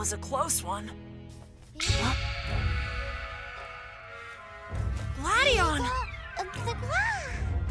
was a close one. Huh? Gladio!